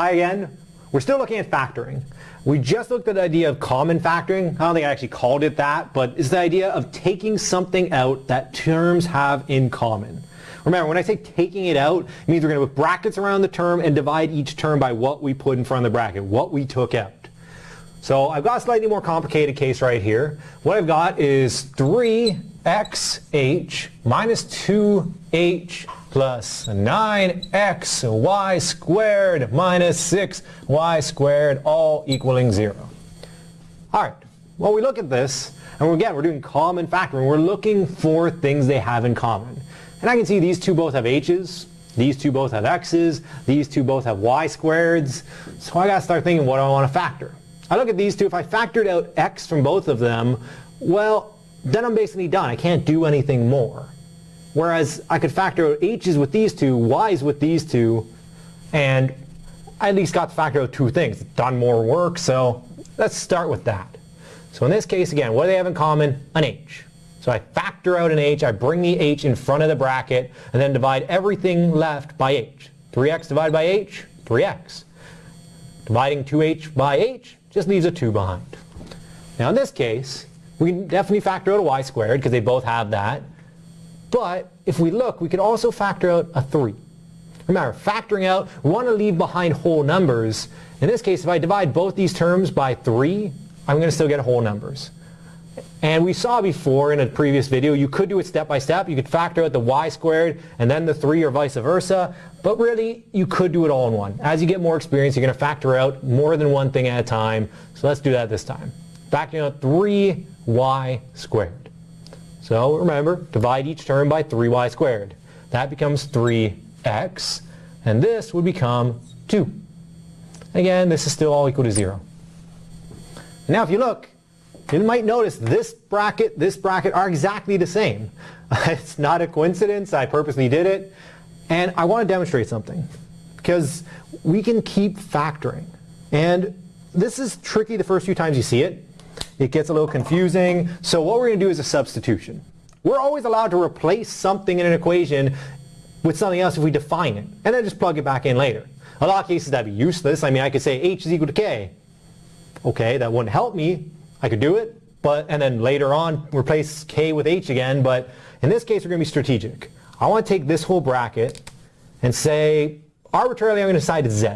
Hi again. We're still looking at factoring. We just looked at the idea of common factoring. I don't think I actually called it that, but it's the idea of taking something out that terms have in common. Remember, when I say taking it out, it means we're going to put brackets around the term and divide each term by what we put in front of the bracket, what we took out. So I've got a slightly more complicated case right here. What I've got is 3xh minus 2h plus 9xy squared minus 6y squared all equaling 0. All right, well we look at this, and again we're doing common factoring. We're looking for things they have in common. And I can see these two both have h's, these two both have x's, these two both have y squareds. So I got to start thinking what do I want to factor? I look at these two, if I factored out x from both of them, well, then I'm basically done. I can't do anything more. Whereas I could factor out h's with these two, y's with these two, and I at least got to factor out two things. Done more work, so let's start with that. So in this case, again, what do they have in common? An h. So I factor out an h, I bring the h in front of the bracket, and then divide everything left by h. 3x divided by h, 3x. Dividing 2h by h just leaves a 2 behind. Now in this case, we can definitely factor out a y squared because they both have that. But if we look, we can also factor out a 3. Remember, factoring out, we want to leave behind whole numbers. In this case, if I divide both these terms by 3, I'm going to still get whole numbers. And we saw before in a previous video, you could do it step by step. You could factor out the y squared and then the 3 or vice versa. But really, you could do it all in one. As you get more experience, you're going to factor out more than one thing at a time. So let's do that this time. Factoring out 3y squared. So remember, divide each term by 3y squared. That becomes 3x. And this would become 2. Again, this is still all equal to 0. Now if you look, you might notice this bracket, this bracket are exactly the same. it's not a coincidence, I purposely did it. And I want to demonstrate something because we can keep factoring. And this is tricky the first few times you see it. It gets a little confusing. So what we're going to do is a substitution. We're always allowed to replace something in an equation with something else if we define it, and then just plug it back in later. A lot of cases that'd be useless. I mean, I could say h is equal to k. Okay, that wouldn't help me, I could do it, but and then later on replace k with h again, but in this case we're going to be strategic. I want to take this whole bracket and say arbitrarily I'm going to decide z.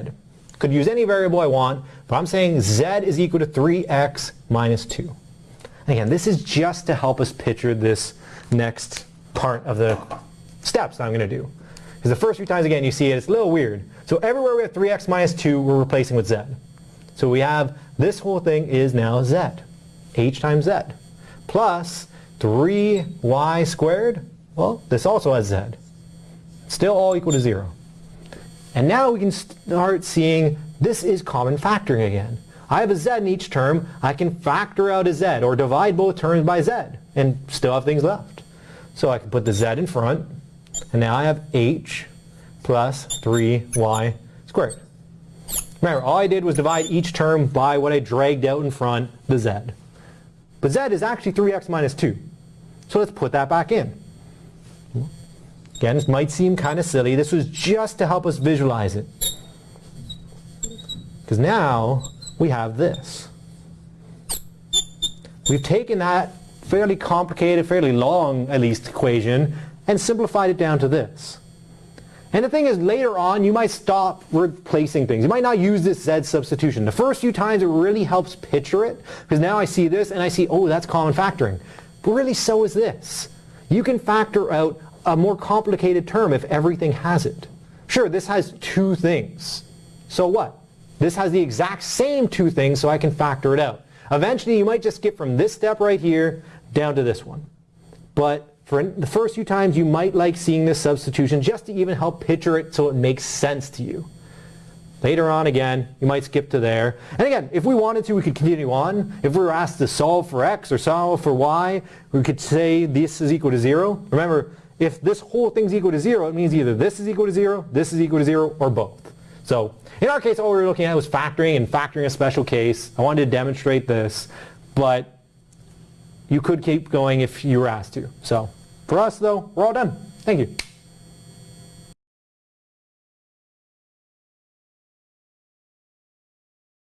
Could use any variable I want, but I'm saying z is equal to 3x minus 2. Again, this is just to help us picture this next part of the steps I'm going to do. Because the first few times, again, you see it, it's a little weird. So everywhere we have 3x minus 2, we're replacing with z. So we have this whole thing is now z h times z, plus 3y squared, well, this also has z. Still all equal to 0. And now we can start seeing this is common factoring again. I have a z in each term, I can factor out a z, or divide both terms by z, and still have things left. So I can put the z in front, and now I have h plus 3y squared. Remember, all I did was divide each term by what I dragged out in front, the z. But z is actually 3x minus 2. So let's put that back in. Again, this might seem kind of silly. This was just to help us visualize it. Because now we have this. We've taken that fairly complicated, fairly long at least equation and simplified it down to this. And the thing is, later on, you might stop replacing things. You might not use this Z substitution. The first few times it really helps picture it, because now I see this and I see, oh, that's common factoring. But really, so is this. You can factor out a more complicated term if everything has it. Sure, this has two things. So what? This has the exact same two things, so I can factor it out. Eventually, you might just skip from this step right here down to this one. But for the first few times, you might like seeing this substitution just to even help picture it so it makes sense to you. Later on, again, you might skip to there. And again, if we wanted to, we could continue on. If we were asked to solve for x or solve for y, we could say this is equal to 0. Remember, if this whole thing's equal to 0, it means either this is equal to 0, this is equal to 0, or both. So in our case, all we were looking at was factoring and factoring a special case. I wanted to demonstrate this, but you could keep going if you were asked to. So for us though, we're all done. Thank you.